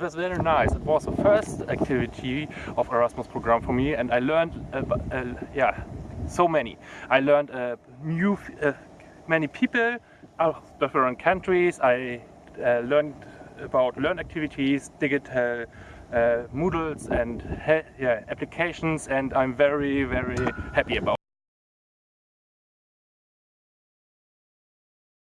was very nice. It was the first activity of Erasmus program for me and I learned uh, uh, yeah so many. I learned uh, new many people of different countries. I learned about learn activities, digital uh, Moodles and yeah, applications and I'm very very happy about